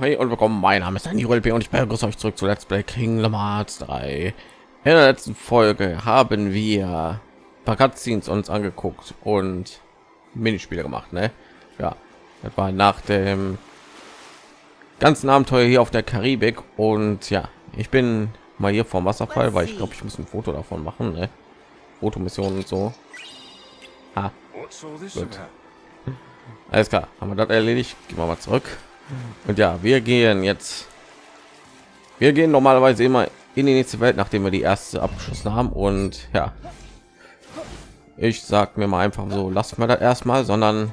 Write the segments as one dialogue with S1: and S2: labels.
S1: Hey und willkommen. Mein Name ist Dani LP und ich begrüße euch zurück zu Let's Play Kingdom Hearts 3. In der letzten Folge haben wir Cutscenes uns angeguckt und Minispiele gemacht, ne? Ja, das war nach dem ganzen Abenteuer hier auf der Karibik und ja, ich bin mal hier vom Wasserfall, weil ich glaube, ich muss ein Foto davon machen, ne? Fotomissionen und so. Ah, gut. Alles klar, haben wir das erledigt. Gehen wir mal zurück. Und ja, wir gehen jetzt. Wir gehen normalerweise immer in die nächste Welt, nachdem wir die erste abgeschlossen haben. Und ja, ich sag mir mal einfach so, lassen wir das erstmal, sondern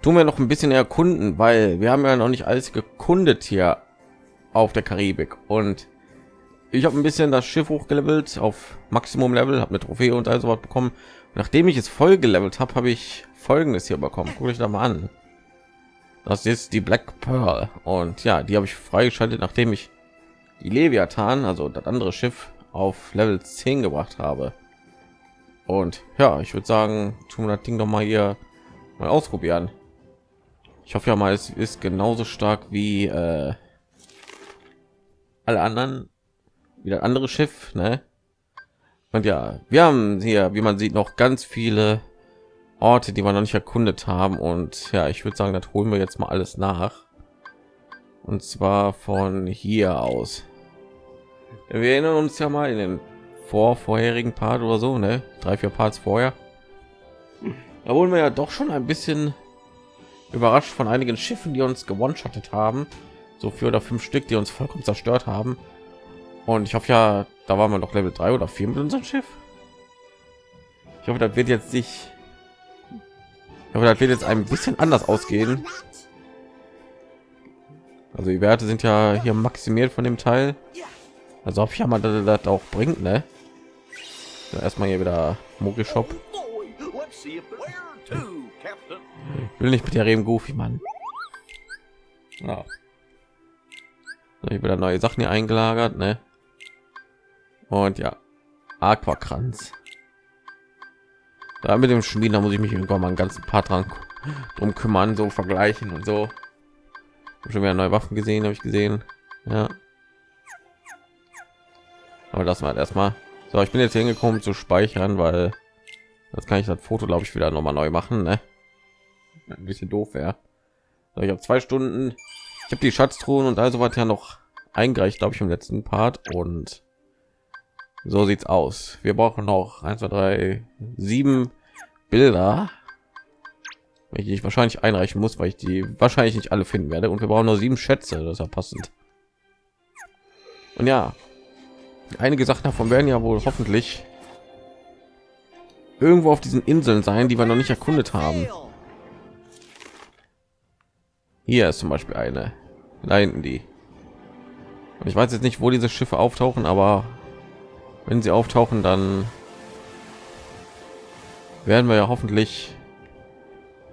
S1: tun wir noch ein bisschen erkunden, weil wir haben ja noch nicht alles gekundet hier auf der Karibik. Und ich habe ein bisschen das Schiff hochgelevelt auf Maximum Level, habe eine Trophäe und also was bekommen. Nachdem ich es voll gelevelt habe, habe ich Folgendes hier bekommen. Guck ich da mal an. Das ist die Black Pearl und ja, die habe ich freigeschaltet, nachdem ich die Leviathan, also das andere Schiff, auf Level 10 gebracht habe. Und ja, ich würde sagen, tun wir das Ding doch mal hier mal ausprobieren. Ich hoffe ja mal, es ist genauso stark wie äh, alle anderen, wie das andere Schiff, ne? Und ja, wir haben hier, wie man sieht, noch ganz viele Orte, die wir noch nicht erkundet haben. Und ja, ich würde sagen, das holen wir jetzt mal alles nach. Und zwar von hier aus. Wir erinnern uns ja mal in den vor vorherigen Part oder so, ne? Drei, vier Parts vorher. Da wurden wir ja doch schon ein bisschen überrascht von einigen Schiffen, die uns gewonshottet haben. So vier oder fünf Stück, die uns vollkommen zerstört haben. Und ich hoffe ja, da waren wir noch Level 3 oder 4 mit unserem Schiff. Ich hoffe, das wird jetzt nicht aber das wird jetzt ein bisschen anders ausgehen. Also die Werte sind ja hier maximiert von dem Teil. Also hoffe ich ja mal, dass das auch bringt, ne? So, erstmal hier wieder Mogi Shop. will nicht mit der Reben Goofy, Mann. Ja. Hier wieder neue Sachen hier eingelagert, ne? Und ja, Aquakranz da mit dem Schmieden, da muss ich mich irgendwann mal einen ganzen Part dran drum kümmern, so vergleichen und so. Schon wieder neue Waffen gesehen, habe ich gesehen. Ja. Aber das war erstmal. So, ich bin jetzt hingekommen zu speichern, weil das kann ich das Foto, glaube ich, wieder noch mal neu machen. Ne? Ein bisschen doof wäre. So, ich habe zwei Stunden. Ich habe die Schatztruhen und also was ja noch eingereicht, glaube ich, im letzten Part und so sieht's aus. Wir brauchen noch 1, 2, 3, 7 Bilder, welche ich wahrscheinlich einreichen muss, weil ich die wahrscheinlich nicht alle finden werde. Und wir brauchen nur sieben Schätze, das ist ja passend. Und ja, einige Sachen davon werden ja wohl hoffentlich irgendwo auf diesen Inseln sein, die wir noch nicht erkundet haben. Hier ist zum Beispiel eine, da die. Und ich weiß jetzt nicht, wo diese Schiffe auftauchen, aber wenn sie auftauchen, dann werden wir ja hoffentlich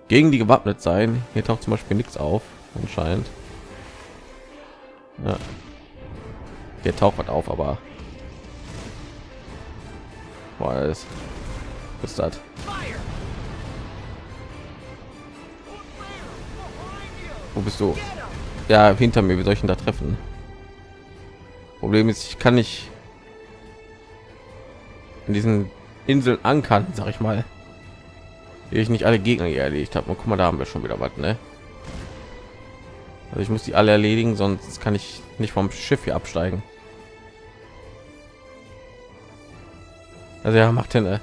S1: gegen die gewappnet sein. Hier taucht zum Beispiel nichts auf, anscheinend. Ja. Hier taucht was auf, aber ist, ist das? Wo bist du? Ja, hinter mir. Wie soll ich ihn da treffen? Problem ist, ich kann nicht in diesen Inseln ankern, sag ich mal. Die ich nicht alle Gegner hier erledigt habe. Guck mal, da haben wir schon wieder was, ne? Also ich muss die alle erledigen, sonst kann ich nicht vom Schiff hier absteigen. Also ja, macht hin. Ne?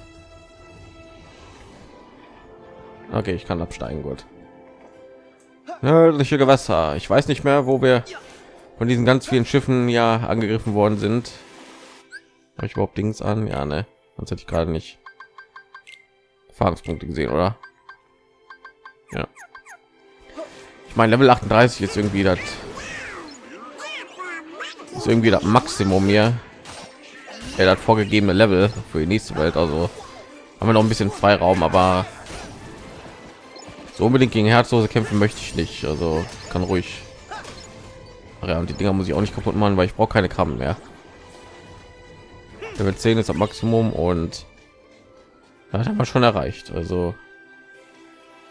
S1: Okay, ich kann absteigen, gut. Nördliche Gewässer. Ich weiß nicht mehr, wo wir von diesen ganz vielen Schiffen ja angegriffen worden sind. Habe ich überhaupt Dings an? Ja, ne. Sonst hätte ich gerade nicht Erfahrungspunkte gesehen, oder? Ja. Ich meine, Level 38 ist irgendwie das ist irgendwie das Maximum hier. Er hat vorgegebene Level für die nächste Welt, also haben wir noch ein bisschen Freiraum, aber so unbedingt gegen herzlose kämpfen möchte ich nicht. Also kann ruhig. Ja, und die Dinger muss ich auch nicht kaputt machen, weil ich brauche keine Krabben mehr. Level 10 ist am Maximum und das haben wir schon erreicht. Also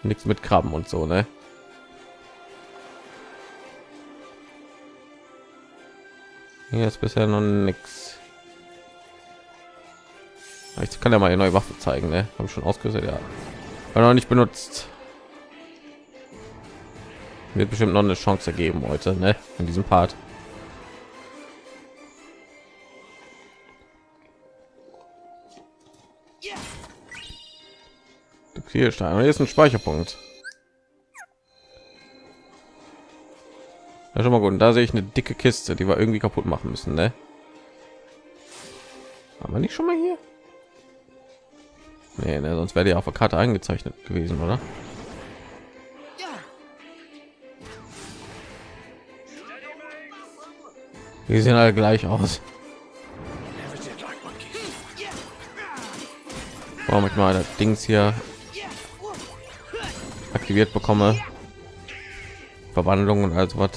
S1: nichts mit Krabben und so, ne? Hier ist bisher noch nichts. Ich kann ja mal eine neue Waffe zeigen, ne? Haben schon ausgerüstet, ja. War noch nicht benutzt. Wird bestimmt noch eine Chance geben heute, ne? In diesem Part. Hier stein. Hier ist ein Speicherpunkt. Ja, schon mal gut. Und da sehe ich eine dicke Kiste, die wir irgendwie kaputt machen müssen, ne? Aber nicht schon mal hier? Nee, ne, sonst wäre die auf der Karte eingezeichnet gewesen, oder? Die sehen alle gleich aus. Warum ich mal das Dings hier aktiviert bekomme. Verwandlung und also was.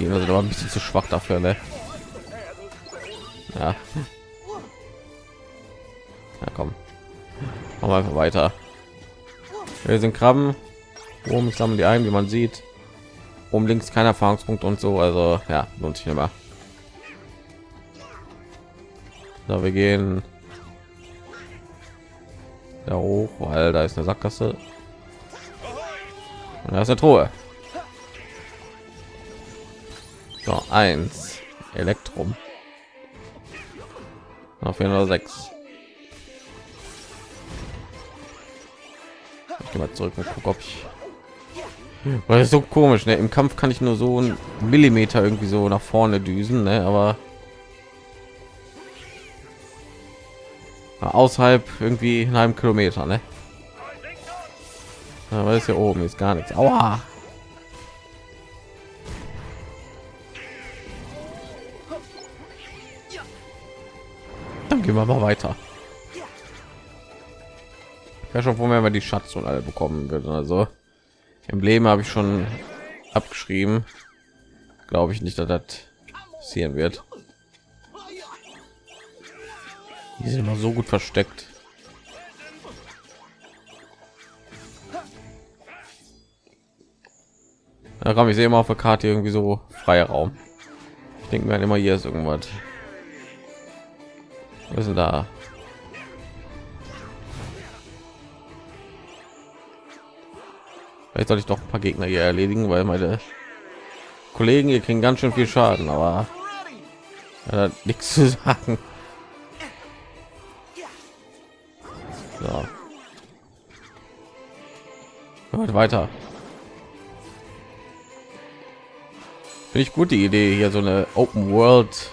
S1: Die sind aber ein bisschen zu schwach dafür, ne? Ja. Ja, komm. Machen wir einfach weiter. Wir sind Krabben. Oben sammeln die ein, wie man sieht. Um links kein Erfahrungspunkt und so. Also ja, lohnt sich immer. So, wir gehen da hoch, weil da ist eine Sackgasse. Und da ist eine Truhe. So, eins. Elektrum. Auf jeden Fall sechs. Ich gehe mal zurück und gucke, ob ich weil ist so komisch ne? im kampf kann ich nur so ein millimeter irgendwie so nach vorne düsen ne? aber außerhalb irgendwie in einem Kilometer, ne? Aber ist ja oben ist gar nichts. Aua. Dann gehen wir mal weiter. Ja schon, wo wir die Schatz und alle bekommen würden. Also Leben habe ich schon abgeschrieben. Glaube ich nicht, dass das passieren wird. Die sind immer so gut versteckt. Da kam ich sehe immer auf der Karte irgendwie so freier Raum. Ich denke mir halt immer hier ist irgendwas. Was ist da? Vielleicht soll ich doch ein paar Gegner hier erledigen, weil meine Kollegen hier kriegen ganz schön viel Schaden, aber ja, nichts zu sagen. So. weiter. Finde ich gut die Idee, hier so eine Open World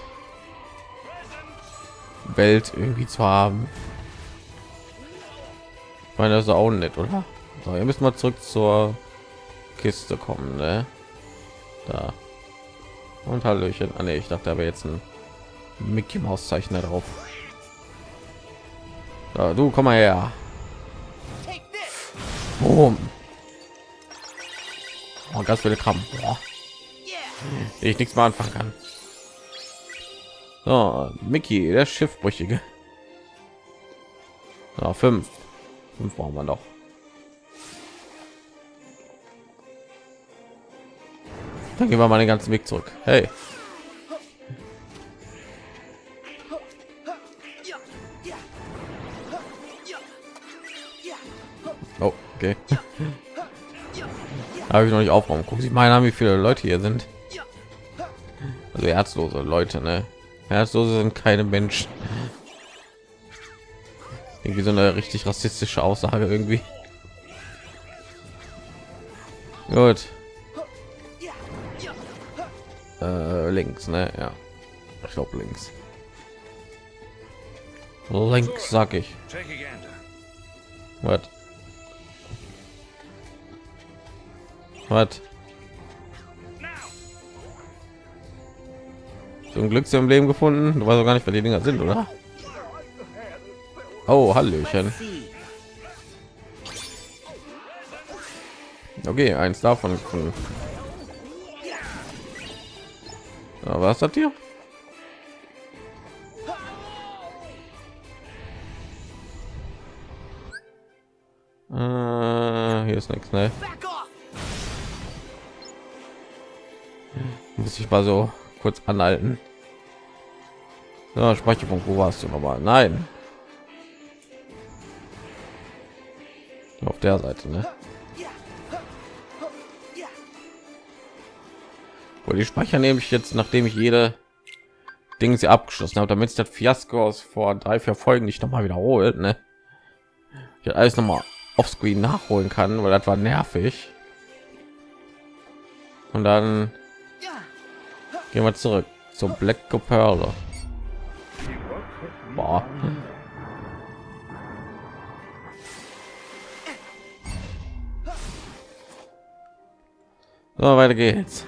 S1: Welt irgendwie zu haben. Ich meine, das ist auch nett, oder? So, ihr müssen mal zurück zur Kiste kommen, ne? Da. Und Hallöchen. Ah, nee, ich dachte aber jetzt ein Mickey Maus Zeichner drauf. So, du komm mal her. Boom. Oh, ganz viele Kram. Boah. Ich nichts mal anfangen kann. So, Mickey, der Schiffbrüchige. So, fünf. Fünf brauchen wir noch. Dann gehen wir mal den ganzen Weg zurück. Hey. Okay. Habe ich noch nicht aufräumen. Gucken Sie mal an, wie viele Leute hier sind. Also herzlose Leute, ne? Herzlose sind keine Menschen. Irgendwie so eine richtig rassistische Aussage irgendwie. Gut. Äh, links, ne? Ja. Ich glaube links. Links sag ich. Was? Was? Zum Glück im Leben gefunden. Du weißt auch gar nicht, wer die Dinger sind, oder? Oh, Hallöchen. Okay, eins davon gefunden. Ja, was hat hier? Äh, hier ist nichts, ne? Muss ich mal so kurz anhalten. Ja, Speicherpunkt, wo warst du nochmal? Nein. Auf der Seite, ne? Wo die Speicher nehme ich jetzt, nachdem ich jede Dinge sie abgeschlossen habe, damit das Fiasko aus vor drei, vier Folgen nicht noch mal wiederholt, ne? Ich alles noch mal auf Screen nachholen kann, weil das war nervig. Und dann gehen wir zurück zur Black Pearl. Boah. So, weiter geht's.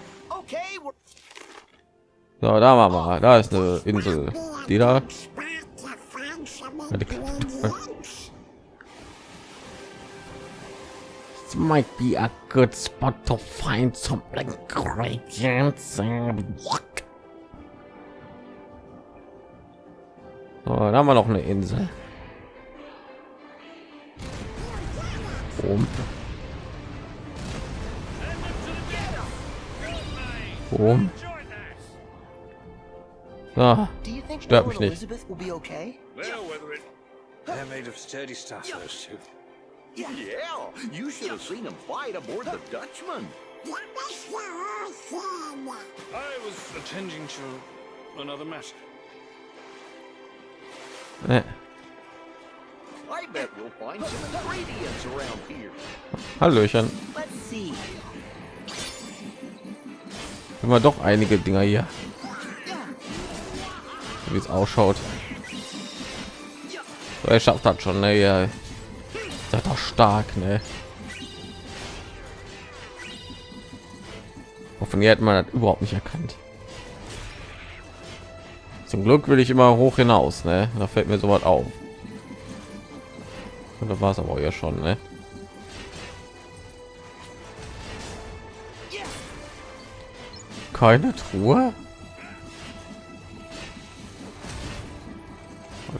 S1: So, da war mal, da ist eine Insel, die da. Might be a good spot to find some ingredients. What? So, da haben wir noch eine Insel. Boom. Boom. Ah, stört mich nicht.
S2: Yeah, you should have seen him fight aboard the Dutchman.
S3: I was attending to another matter.
S1: Äh,
S2: I bet we'll find some ingredients around here.
S1: Hallöchen.
S2: Let's see.
S1: Immer doch einige Dinger hier. Wie es ausschaut. So, er schafft hat schon, ne? Ja. Seid doch stark, ne? Von hat man das überhaupt nicht erkannt. Zum Glück will ich immer hoch hinaus, ne? Da fällt mir sowas auf. Und da war es aber ja schon, ne? Keine Truhe?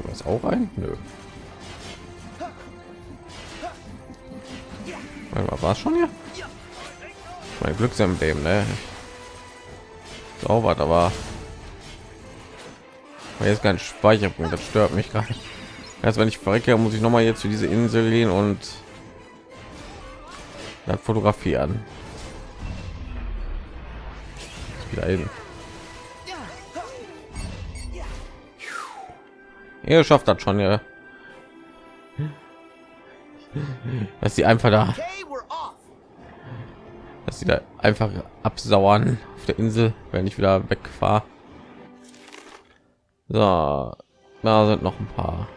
S1: Was auch ein? Nö. War schon hier? Mein Glücksemblem, ne? Sauber, aber jetzt kein Speicherpunkt. Das stört mich gerade. Erst wenn ich verrecke, muss ich noch mal jetzt zu diese Insel gehen und dann fotografieren. Wieder hin. Ihr schafft das schon, ja. Dass sie einfach da. Dass sie da einfach absauern auf der Insel, wenn ich wieder wegfahre. So, da sind noch ein paar.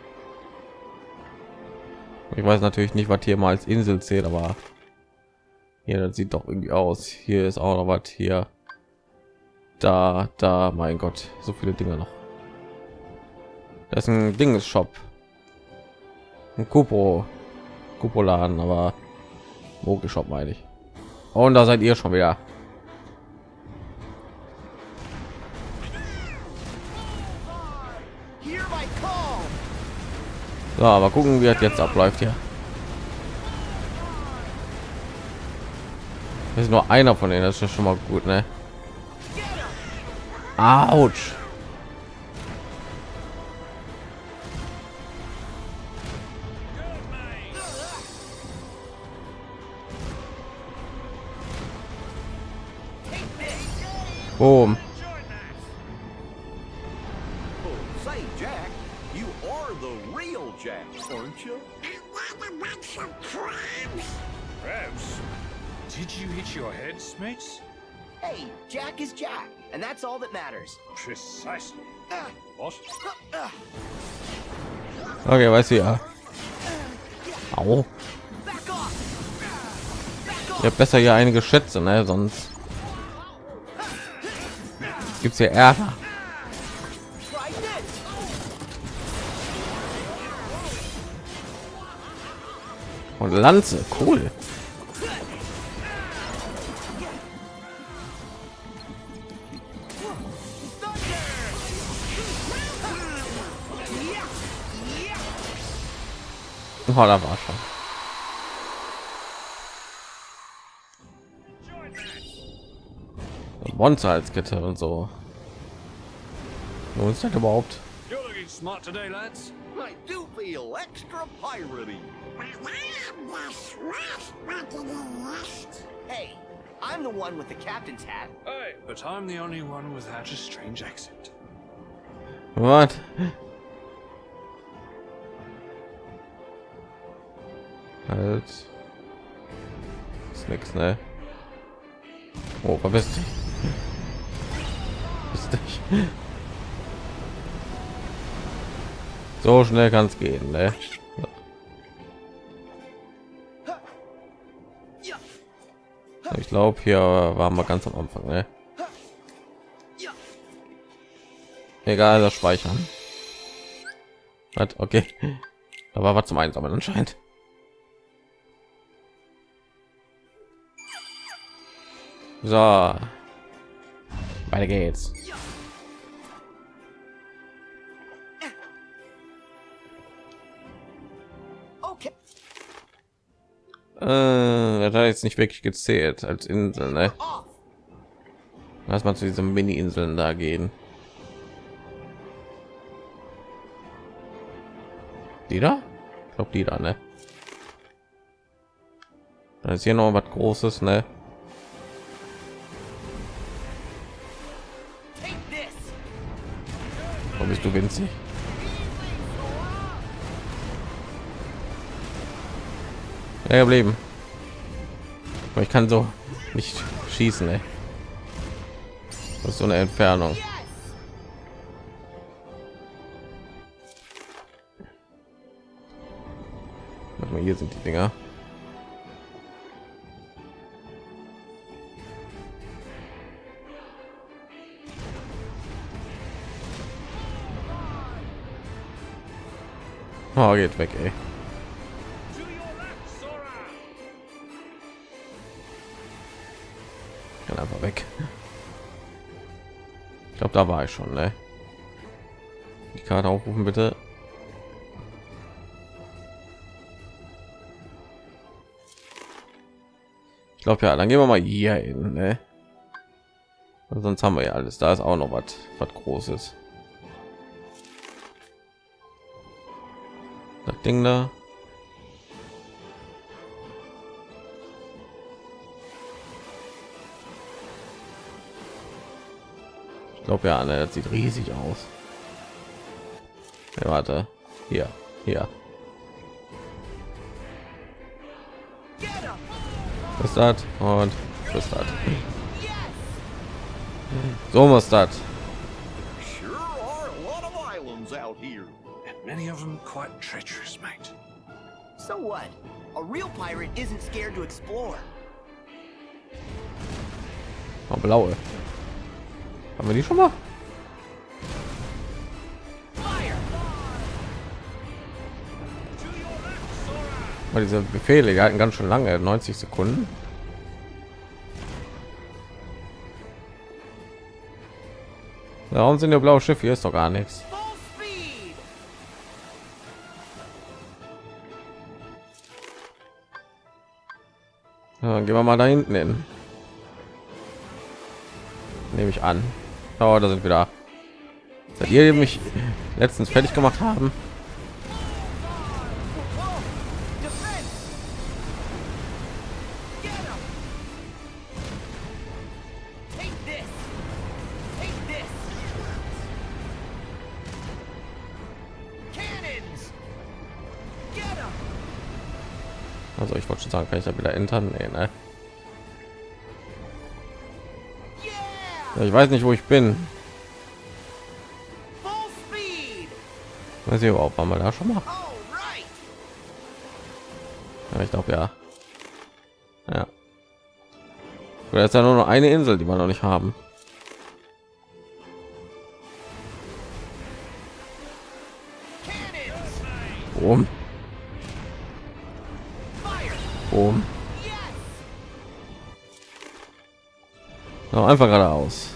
S1: Ich weiß natürlich nicht, was hier mal als Insel zählt, aber hier das sieht doch irgendwie aus. Hier ist auch noch was hier. Da, da, mein Gott, so viele Dinge noch. Das ist ein Dinges-Shop. Ein Kupo, Kupoladen, aber Mogelshop meine ich. Und da seid ihr schon wieder. So, aber gucken, wie es jetzt abläuft hier. Das ist nur einer von denen, das ist schon mal gut, ne? Autsch. Boom.
S2: Oh, say, Jack, you are the real Jack, aren't you?
S3: Crabs? Did you hit your heads, mates?
S2: Hey, Jack is Jack, and that's all that matters.
S3: Precisely.
S2: Ah,
S3: What?
S2: ah,
S1: Okay, weiß ich ja. Au.
S2: back off! Back
S1: Ich habe besser hier einige Schätze, ne? Sonst gibt's hier Ärger. Und Lanze, cool. Oh, da war schon. Monster als Kette und so. Wo ist das überhaupt?
S3: You're looking smart today, lads.
S2: I do feel extra piratey. Hey, I'm the one with the captain's hat.
S3: Hey, but I'm the only one without a strange accent.
S1: What? Halt. Ist nix, ne? Oh, verpiss dich. So schnell kann es gehen, ne? Ich glaube, hier waren wir ganz am Anfang, ne? Egal, das Speichern. Was? Okay. Da war was zum Einsammeln anscheinend. So. Weiter geht's.
S2: Okay.
S1: Äh, das hat jetzt nicht wirklich gezählt als Insel, ne? Lass mal zu diesen Mini-Inseln da gehen. Die da? Ich glaube, die da, ne? Da ist hier noch was Großes, ne? Bist du winzig? Ja, geblieben. Aber ich kann so nicht schießen, ey. Das ist so eine Entfernung. Warte hier sind die Dinger. Oh, geht weg, ey. Kann einfach weg. Ich glaube, da war ich schon, ne? Die Karte aufrufen, bitte. Ich glaube ja, dann gehen wir mal hier hin, ne? Sonst haben wir ja alles. Da ist auch noch was, was Großes. Ding da. Ich glaube ja, ne, das sieht riesig aus. Ja, warte, hier, hier. Das? Und was ist das?
S2: Yes.
S1: So muss das.
S3: Many of them quite treacherous, mate.
S2: So what? A real pirate isn't scared to explore.
S1: Oh, blaue. Haben wir die schon mal? Weil diese Befehle die halten ganz schön lange, 90 Sekunden. Warum sind der blaue Schiff? Hier ist doch gar nichts. Gehen wir mal da hinten hin. Nehme ich an. Oh, da sind wir da. Seid ihr mich letztens fertig gemacht haben? Ich wollte schon sagen, kann ich da wieder entern? Nee, ne? Ja, Ich weiß nicht, wo ich bin. Weiß ich überhaupt, waren wir da schon mal? Ja, ich glaube ja. Ja. Oder ist ja nur noch eine Insel, die wir noch nicht haben. Boom,
S2: Yes.
S1: No, einfach geradeaus.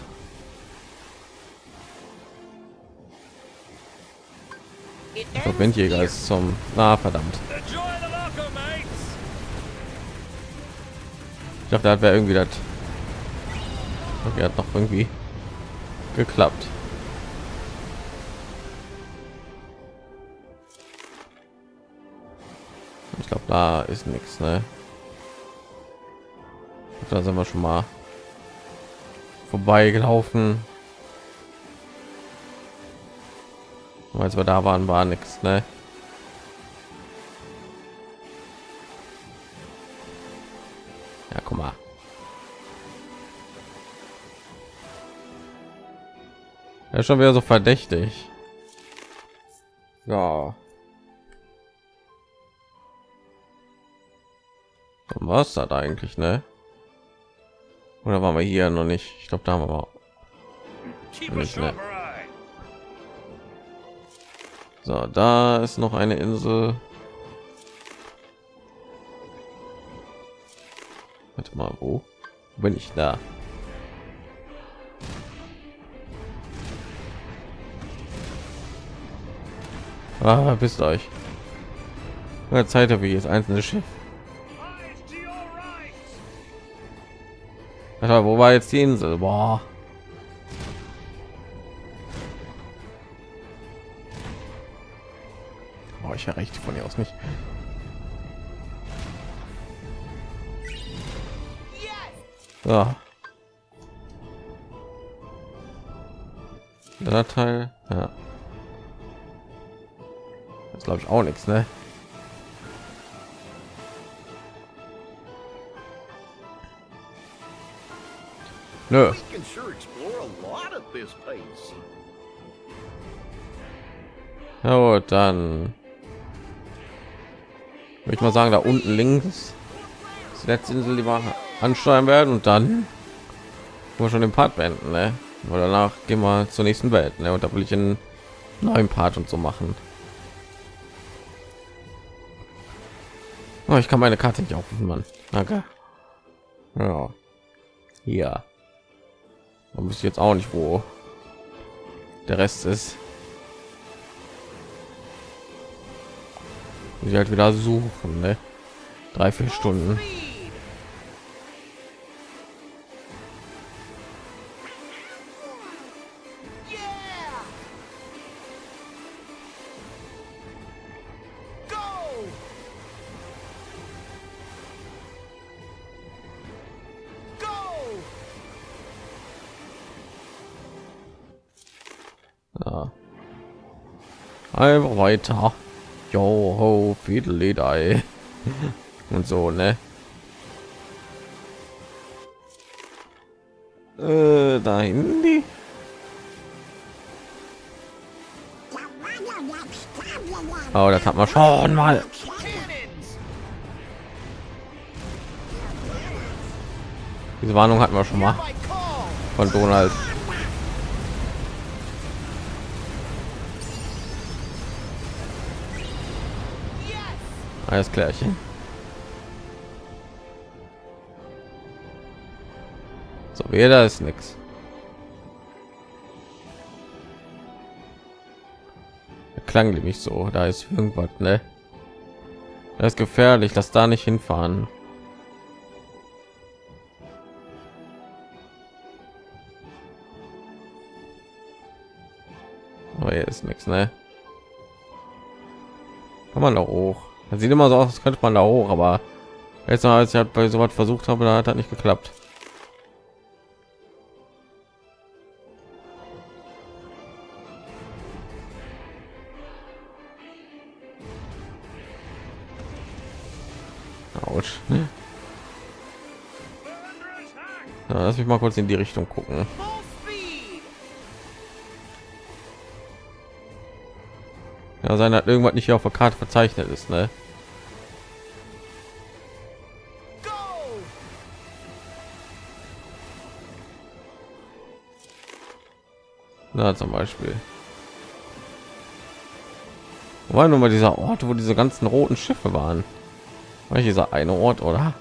S1: Der Windjäger ist zum. Na verdammt.
S3: Locker, mates.
S1: Ich dachte, da wäre irgendwie das Okay, hat noch irgendwie geklappt. Da ist nichts, ne? Da sind wir schon mal vorbeigelaufen. Als wir da waren, war nichts, ne? Ja, guck mal. Ja, schon wieder so verdächtig. Ja. Was hat eigentlich, ne? Oder waren wir hier noch nicht? Ich glaube, da haben wir mal
S3: Keep a
S1: Nicht, ne? So, da ist noch eine Insel. Warte mal, wo bin ich da? Ah, bist euch. Zeit habe ich jetzt einzelne Schiff. Alter, wo war jetzt die Insel? Boah. Boah, ich erreiche von hier aus nicht. Ja. Der Teil, ja. Das glaube ich auch nichts, ne?
S2: Pace.
S1: Ja, gut, dann würde ich mal sagen, da unten links ist die letzte Insel, die wir ansteuern werden und dann wir schon den Part beenden, ne? Weil danach gehen wir zur nächsten Welt, ne? Und da will ich einen neuen Part und so machen. Oh, ich kann meine Karte nicht aufrufen, Mann. Danke. Ja. Hier. Man muss jetzt auch nicht, wo der Rest ist. Muss ich halt wieder suchen, ne? Drei, vier Stunden. Einfach weiter. Jo ho, Fidelidei. Und so, ne? Äh, dahin die. Oh, das hat man schon mal. Diese Warnung hatten wir schon mal von Donald. Alles klärchen. So, da ist nichts. Klang nämlich so, da ist irgendwas, ne? Das ist gefährlich, lass da nicht hinfahren. Aber hier ist nichts, ne? Kann man da hoch? Das sieht immer so aus, als könnte man da hoch, aber jetzt als ich halt bei so was versucht habe, da hat das nicht geklappt. Autsch. Ja, lass mich mal kurz in die Richtung gucken. Ja, sein hat irgendwas nicht auf der Karte verzeichnet ist, ne? Na, zum Beispiel. War nun mal dieser Ort, wo diese ganzen roten Schiffe waren? War dieser eine Ort, oder?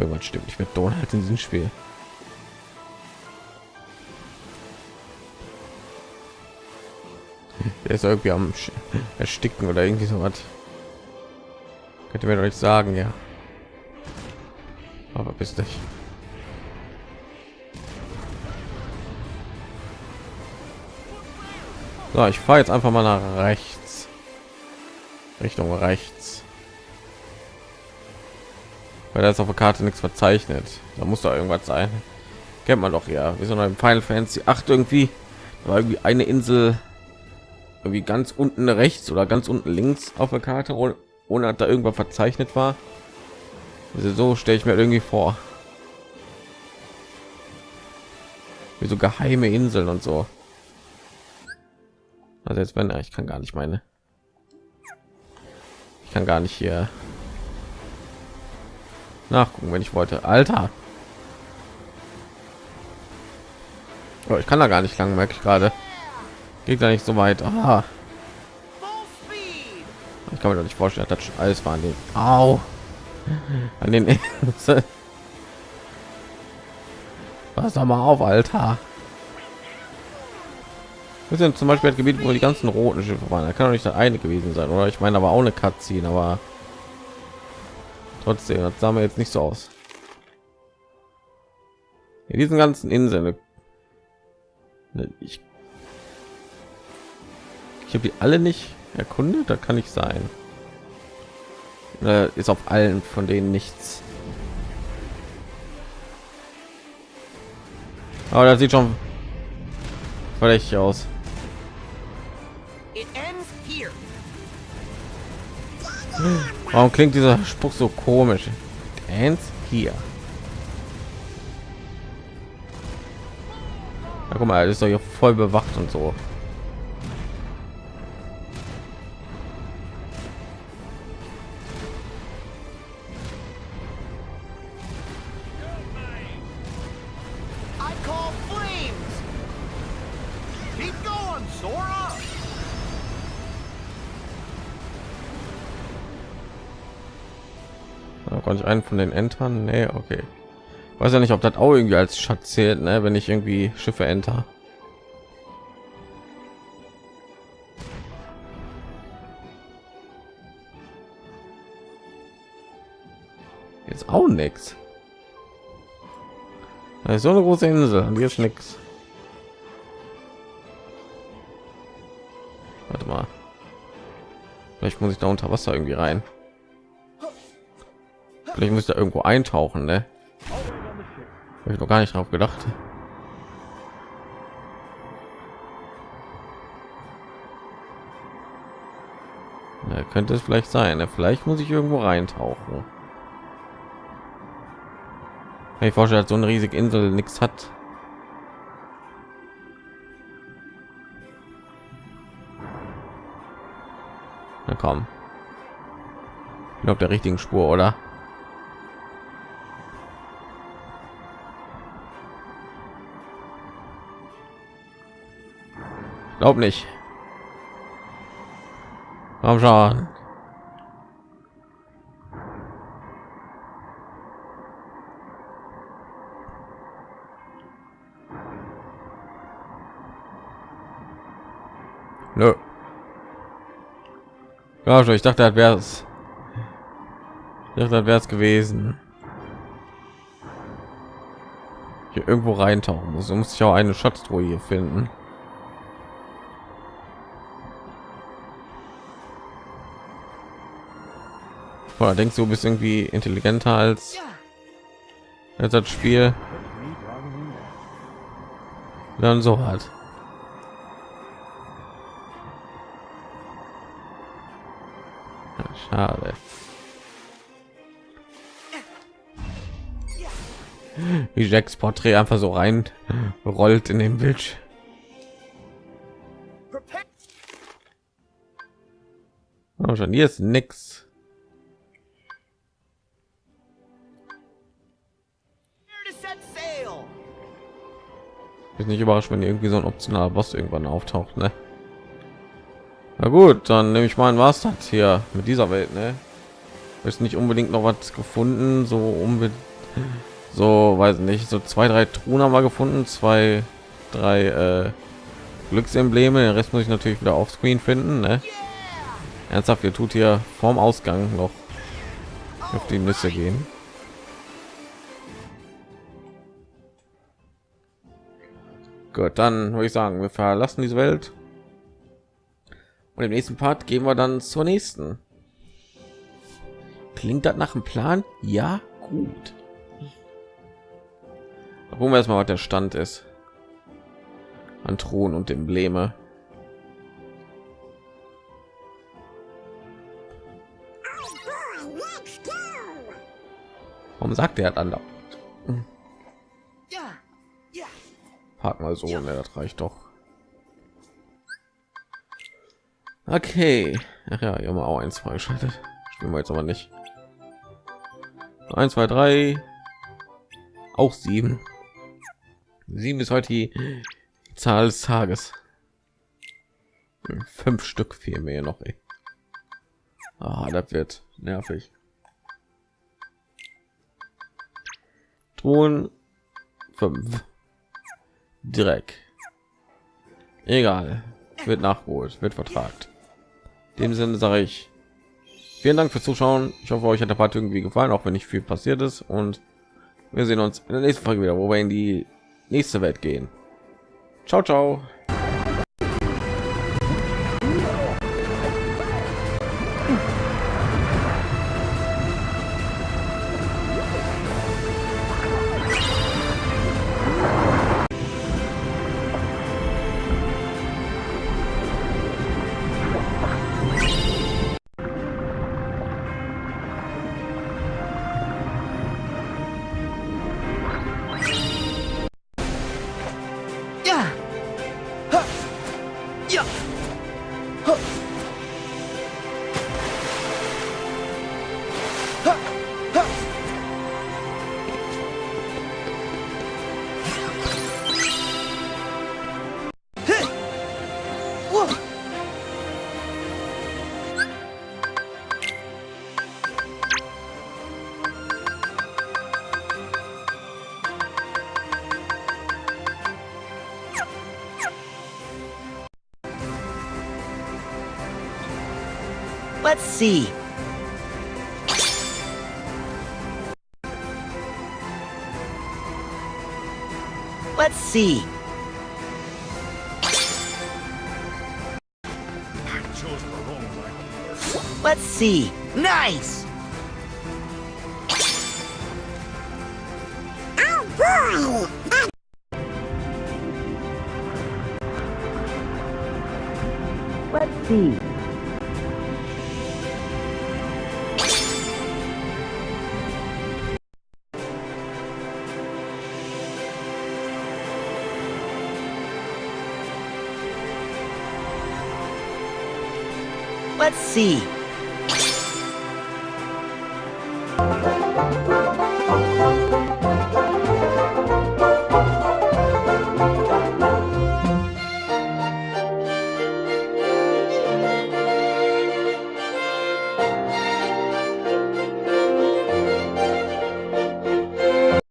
S1: Irgendwas stimmt nicht mit Donald in diesem Spiel. Der ist irgendwie am Ersticken oder irgendwie so was. Könnt ihr mir nicht sagen, ja. Aber bist nicht. So, ich fahre jetzt einfach mal nach rechts. Richtung rechts. Weil da ist auf der Karte nichts verzeichnet. Da muss da irgendwas sein. Kennt man doch ja. Wir sind im Final Fantasy 8 irgendwie. Da war irgendwie eine Insel irgendwie ganz unten rechts oder ganz unten links auf der Karte, ohne dass da irgendwas verzeichnet war. Also so stelle ich mir irgendwie vor. Wie so geheime Inseln und so. Also jetzt wenn ich kann gar nicht meine. Ich kann gar nicht hier nachgucken, wenn ich wollte. Alter. Oh, ich kann da gar nicht lang, merke ich gerade. Geht da nicht so weit. Ah,
S2: speed!
S1: ich kann mir doch nicht vorstellen, dass das alles war an den. Au. An den. Pass doch mal auf, Alter. Wir sind zum Beispiel das Gebiet, wo die ganzen roten Schiffe waren. Da kann doch nicht das eine gewesen sein, oder? Ich meine, aber auch eine Cutscene, aber trotzdem, das sah mir jetzt nicht so aus. In diesen ganzen Inseln, ne, ich, ich habe die alle nicht erkundet. Da kann ich sein. Ist auf allen von denen nichts. Aber das sieht schon verdächtig aus. Warum klingt dieser Spruch so komisch? Dance hier. Ja, guck mal, ist doch hier voll bewacht und so. Da konnte ich einen von den Entern. Nee, okay. Weiß ja nicht, ob das auch irgendwie als Schatz zählt, ne? wenn ich irgendwie Schiffe enter. Jetzt auch nichts. So eine große Insel und ist nichts. Warte mal. Vielleicht muss ich da unter Wasser irgendwie rein. Vielleicht müsste irgendwo eintauchen, ne? Hab ich noch gar nicht drauf gedacht. Ja, könnte es vielleicht sein. Ne? Vielleicht muss ich irgendwo reintauchen. Ich vorstelle, dass so eine riesige Insel nichts hat. Na komm. Ich bin auf der richtigen Spur, oder? Glaub nicht. Komm schon. Nö. Ja, schon, ich dachte, das wäre es. Ich dachte, wäre es gewesen. Hier irgendwo reintauchen muss. Muss ich auch eine Schatztruhe hier finden. Boah, denkst du, bist irgendwie intelligenter als, als das Spiel? Dann so. Ja, Schade. Wie Jacks Porträt einfach so rein rollt in den Bildschirm. Oh, schon hier ist nix. Ist nicht überrascht, wenn irgendwie so ein optionaler Boss irgendwann auftaucht, ne? Na gut, dann nehme ich mal ein das hier mit dieser Welt, ne? Ist nicht unbedingt noch was gefunden, so unbedingt, so weiß nicht, so zwei, drei Truhen haben wir gefunden, zwei, drei äh, Glücksembleme. Den Rest muss ich natürlich wieder auf Screen finden. Ne? Ernsthaft, ihr tut hier vorm Ausgang noch auf die Nüsse gehen. Gut, dann würde ich sagen, wir verlassen diese Welt. Und im nächsten Part gehen wir dann zur nächsten. Klingt das nach einem Plan? Ja, gut. Gucken wir erstmal, was der Stand ist. An Thron und Embleme. Warum sagt er dann Park mal so, ne, das reicht doch. Okay. Ach ja, immer auch eins freigeschaltet. Spielen wir jetzt aber nicht. 1, 2, 3. Auch sieben. Sieben ist heute die Zahl des Tages. Fünf Stück fehlen mir noch. Ey. Ah, das wird nervig. Ton 5. Dreck. Egal. Wird nachgeholt, wird vertragt. In dem Sinne sage ich vielen Dank fürs Zuschauen. Ich hoffe, euch hat der Part irgendwie gefallen, auch wenn nicht viel passiert ist. Und wir sehen uns in der nächsten Folge wieder, wo wir in die nächste Welt gehen. Ciao, ciao.
S4: See. Let's see.
S3: I chose the wrong line.
S4: Let's see. Nice! Let's see. Let's see. sea.